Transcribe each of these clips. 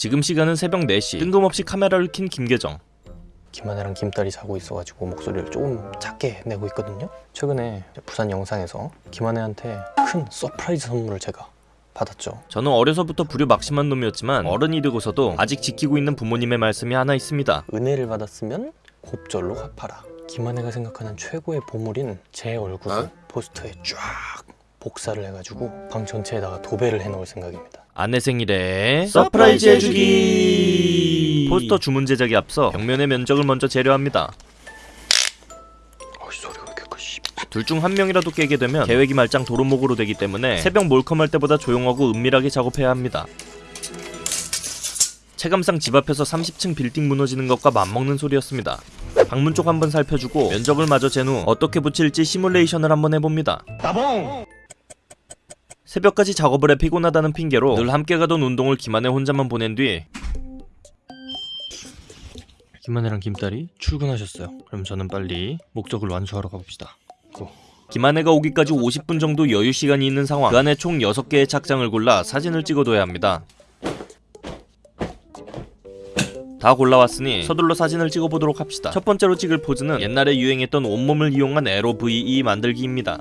지금 시간은 새벽 4시 뜬금없이 카메라를 킨 김계정 김하나랑 김딸이 자고 있어가지고 목소리를 조금 작게 내고 있거든요. 최근에 부산 영상에서 김하나한테 큰 surprise 선물을 제가 받았죠. 저는 어려서부터 불효 막심한 놈이었지만 어른이 되고서도 아직 지키고 있는 부모님의 말씀이 하나 있습니다 은혜를 받았으면 곱절로 갚아라. 김하나가 생각하는 최고의 보물인 제 얼굴을 포스터에 쫙 복사를 해가지고 방 전체에다가 도배를 해놓을 생각입니다. 아내 생일에 surprise 해주기. 포스터 주문 제작에 앞서 벽면의 면적을 먼저 재려 합니다. 어이 소리가 왜 이렇게 커? 씨. 둘중 한 명이라도 깨게 되면 계획이 말짱 도루묵으로 되기 때문에 새벽 몰컴할 때보다 조용하고 은밀하게 작업해야 합니다. 체감상 집 앞에서 30층 빌딩 무너지는 것과 맞먹는 소리였습니다. 방문 쪽 한번 살펴주고 면적을 마저 잰 후 어떻게 붙일지 시뮬레이션을 한번 해봅니다 새벽까지 작업을 해 피곤하다는 핑계로 늘 함께 가던 운동을 김한혜 혼자만 보낸 뒤 김하나랑 김딸이 출근하셨어요. 그럼 저는 빨리 목적을 완수하러 가봅시다. 고. 김한혜가 오기까지 50분 정도 여유 시간이 있는 상황 그 안에 총 6개의 착장을 골라 사진을 찍어둬야 합니다 다 골라왔으니 서둘러 사진을 찍어보도록 합시다 첫 번째로 찍을 포즈는 옛날에 유행했던 온몸을 이용한 에로 VE 만들기입니다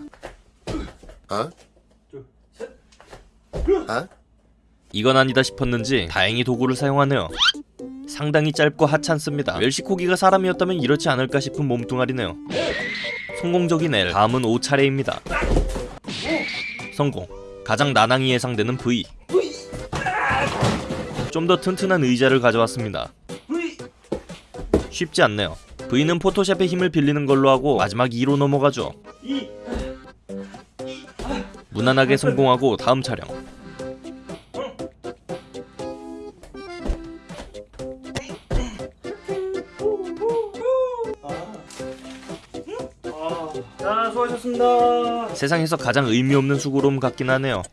이건 아니다 싶었는지 다행히 도구를 사용하네요. 상당히 짧고 하찮습니다. 멸시코기가 사람이었다면 이렇지 않을까 싶은 몸뚱아리네요. 성공적인 L. 다음은 5차례입니다. 성공. 가장 난항이 예상되는 V. 좀 더 튼튼한 의자를 가져왔습니다. 쉽지 않네요. V는 포토샵의 힘을 빌리는 걸로 하고 마지막 2로 넘어가죠. 무난하게 성공하고 다음 촬영 자 수고하셨습니다. 세상에서 가장 의미 없는 수고로움 같긴 하네요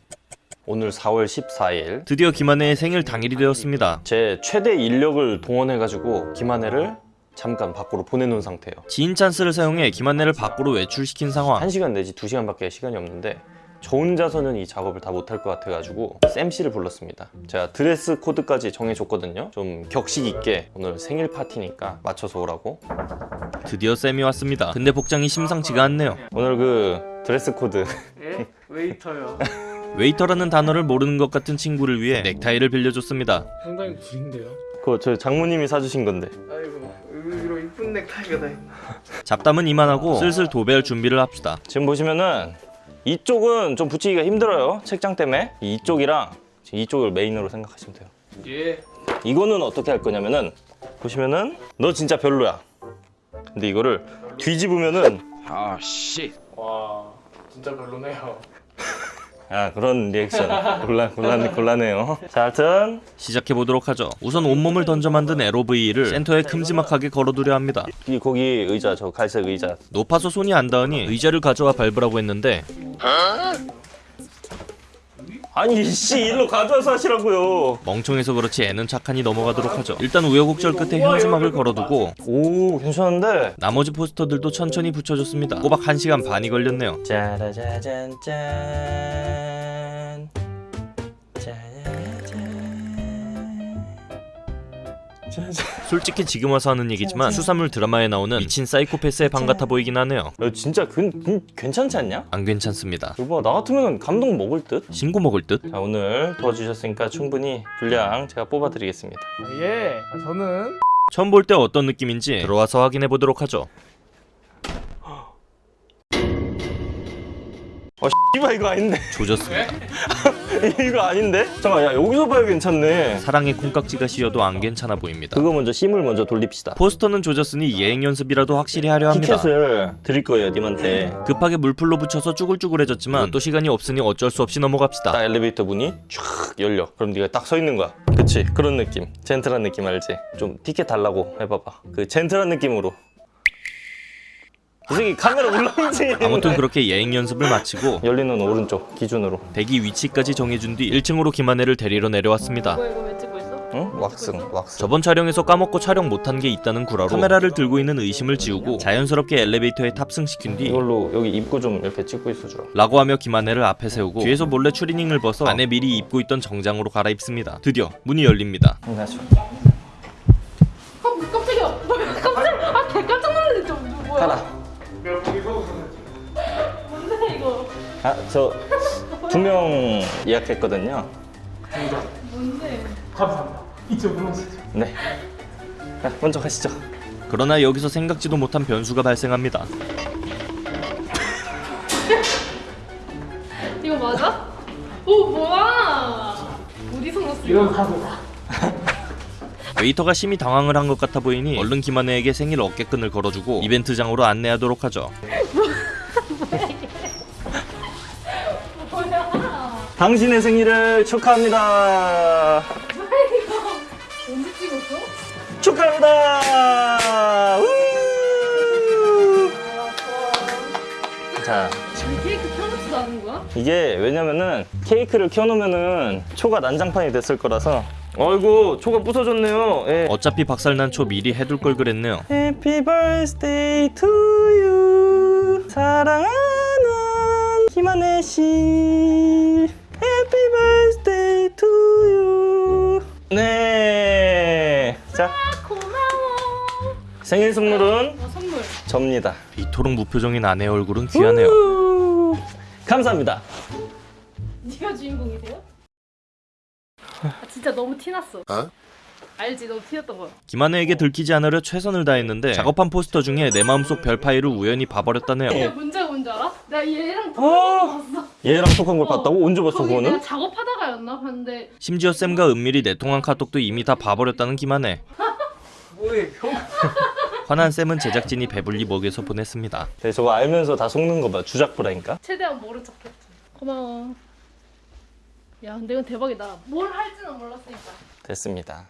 오늘 4월 14일 드디어 김한혜의 생일 당일이 되었습니다 제 최대 인력을 동원해가지고 김하네를 잠깐 밖으로 보내놓은 상태예요. 지인 찬스를 사용해 김한혜를 밖으로 외출시킨 상황 1시간 내지 2시간밖에 시간이 없는데 저 혼자서는 이 작업을 다 못할 것 같아가지고 쌤 씨를 불렀습니다. 제가 드레스 코드까지 정해줬거든요. 좀 격식 있게 오늘 생일 파티니까 맞춰서 오라고. 드디어 쌤이 왔습니다 근데 복장이 심상치가 않네요 오늘 그 드레스 코드 예? 웨이터요. 웨이터라는 단어를 모르는 것 같은 친구를 위해 넥타이를 빌려줬습니다 상당히 구린데요. 그거 저 장모님이 사주신 건데 아이고 의외로 이쁜 넥타이가 다 있네. 잡담은 이만하고 슬슬 도배할 준비를 합시다 지금 보시면은 이쪽은 좀 붙이기가 힘들어요. 책장 때문에 이쪽이랑 이쪽을 메인으로 생각하시면 돼요. 예. 이거는 어떻게 할 거냐면은 보시면은 너 진짜 별로야. 근데 이거를 뒤집으면은 와 진짜 별로네요. 아 그런 리액션. 곤란 곤란 곤란해요. 자, 하여튼 시작해보도록 하죠. 우선 온몸을 던져 만든 LOVE를 센터에 큼지막하게 걸어두려 합니다. 이 거기 의자 저 갈색 의자. 높아서 손이 안 닿으니 의자를 가져와 밟으라고 했는데 아니 씨 일로 가져와서 하시라고요. 멍청해서 그렇지 애는 착하니 넘어가도록 하죠 일단 우여곡절 끝에 현수막을 걸어두고 오 괜찮은데. 나머지 포스터들도 천천히 붙여줬습니다 꼬박 1시간 반이 걸렸네요 짜라자잔 짠. 솔직히 지금 와서 하는 얘기지만 수사물 드라마에 나오는 미친 사이코패스의 방 같아 보이긴 하네요 너 진짜 그, 그 괜찮지 않냐? 안 괜찮습니다 여보 나 같으면 감동 먹을 듯. 신고 먹을 듯? 자 오늘 도와주셨으니까 충분히 분량 제가 뽑아드리겠습니다. 아, 예. 아, 저는 처음 볼 때 어떤 느낌인지 들어와서 확인해 보도록 하죠 어 씨발 이거 아닌데 조졌습니다 이거 아닌데? 잠깐 야 여기서 봐야 괜찮네. 사랑의 콩깍지가 씌어도 안 괜찮아 보입니다 그거 먼저 심을 먼저 돌립시다. 포스터는 조졌으니 예행 연습이라도 확실히 하려 합니다 티켓을 드릴 거예요 님한테. 급하게 물풀로 붙여서 쭈글쭈글해졌지만 또 시간이 없으니 어쩔 수 없이 넘어갑시다 딱 엘리베이터 문이 쫙 열려. 그럼 네가 딱 서 있는 거야. 그치? 그런 느낌. 젠틀한 느낌 알지? 좀 티켓 달라고 해봐봐. 그 젠틀한 느낌으로. 이 새끼 카메라 울렁이지. 아무튼 그렇게 예행 연습을 마치고 열리는 오른쪽 기준으로. 대기 위치까지 정해준 뒤 1층으로 김한혜를 데리러 내려왔습니다 이거 이거 왜 찍고 있어? 응? 왁싱 왁싱 저번 촬영에서 까먹고 촬영 못한 게 있다는 구라로 카메라를 들고 있는 의심을 지우고 자연스럽게 엘리베이터에 탑승시킨 뒤 이걸로 여기 입구 좀 이렇게 찍고 있어주라 라고 하며 김한혜를 앞에 세우고 뒤에서 몰래 추리닝을 벗어 안에 미리 입고 있던 정장으로 갈아입습니다. 드디어 문이 열립니다. 안녕하세요 아 뭐, 깜짝이야 깜짝 아 개 깜짝 놀랐네 좀 뭐야 가라 뭔데 이거 아 저 두 명 예약했거든요 뭔데 감사합니다. 이쪽으로 오시죠. 네 아, 먼저 가시죠 그러나 여기서 생각지도 못한 변수가 발생합니다. 이거 맞아? 오 뭐야 어디서 났어 이건 가보다. 웨이터가 심히 당황을 한 것 같아 보이니 얼른 김한혜에게 생일 어깨끈을 걸어주고 이벤트장으로 안내하도록 하죠. 뭐야 당신의 생일을 축하합니다 언제 찍었어? 축하합니다 우! 자 이게 왜냐면은 케이크를 켜놓으면은 초가 난장판이 됐을 거라서 어이구 초가 부서졌네요 예. 어차피 박살난 초 미리 해둘 걸 그랬네요. Happy birthday to you 사랑하는 김한혜 씨 Happy birthday to you 네. 자아 고마워 생일 선물은 어 선물 접니다. 이토록 무표정인 아내 얼굴은 귀하네요. 우! 감사합니다. 네가 주인공이세요? 아 진짜 너무 티났어 알지 너무 티났던 거야 김한혜에게 들키지 않으려 최선을 다했는데 작업한 포스터 중에 내 마음속 별 파일을 우연히 봐버렸다네요. 야 문제가 뭔지 알아? 나 얘랑 어? 통화한 거 봤어 얘랑 톡한 걸 어, 봤다고? 언제 봤어 거기 그거는? 내가 작업하다가였나 봤는데 심지어 쌤과 은밀히 내통한 카톡도 이미 다 봐버렸다는 김한혜. 뭐해 형? 화난 쌤은 제작진이 배불리 먹여서 보냈습니다. 네, 저거 알면서 다 속는 거 봐. 주작부라니까. 최대한 모른 척했지 고마워 야 근데 이건 대박이다 뭘 할지는 몰랐으니까 됐습니다.